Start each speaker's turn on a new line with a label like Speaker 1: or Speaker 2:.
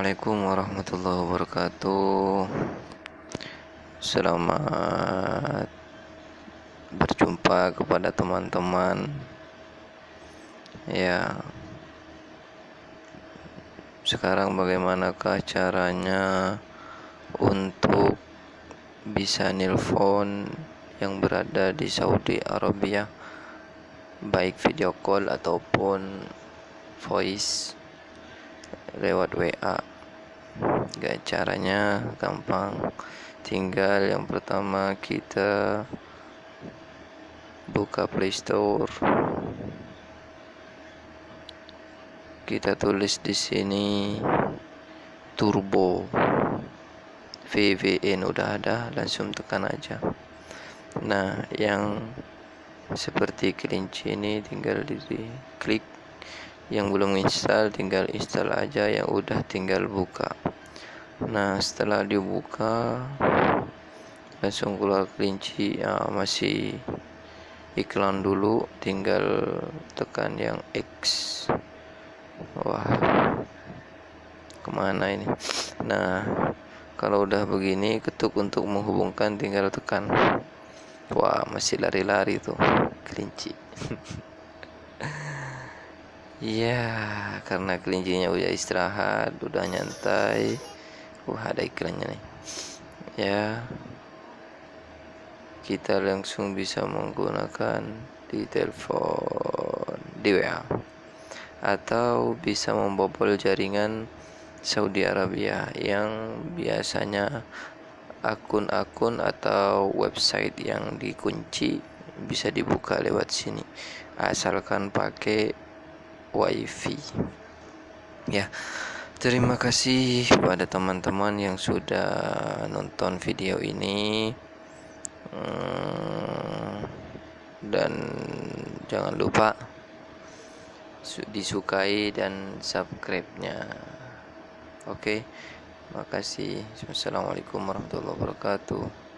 Speaker 1: Assalamualaikum warahmatullahi wabarakatuh. Selamat berjumpa kepada teman-teman. Ya Sekarang bagaimanakah caranya Untuk bisa nilpon yang berada di Saudi Arabia? Baik video call ataupun voice lewat WA gak caranya gampang. Tinggal yang pertama kita buka Playstore kita tulis di sini turbo. VVN udah ada langsung tekan aja. Nah yang seperti kelinci ini tinggal di klik. Yang belum install tinggal install aja. Yang udah tinggal buka nah setelah dibuka langsung keluar kelinci ya, masih iklan dulu tinggal tekan yang X. Wah ke mana ini? Nah kalau udah begini ketuk untuk menghubungkan tinggal tekan. Wah masih lari-lari tuh kelinci. Iya, karena kelincinya udah istirahat, udah nyantai. Wah, ada iklannya nih. Ya. Kita langsung bisa menggunakan di telepon di WA atau bisa membobol jaringan Saudi Arabia yang biasanya akun-akun atau website yang dikunci bisa dibuka lewat sini asalkan pakai wifi ya terima kasih kepada teman-teman yang sudah nonton video ini. Hmm, dan jangan lupa disukai dan subscribe-nya. Oke makasih. Assalamualaikum warahmatullahi wabarakatuh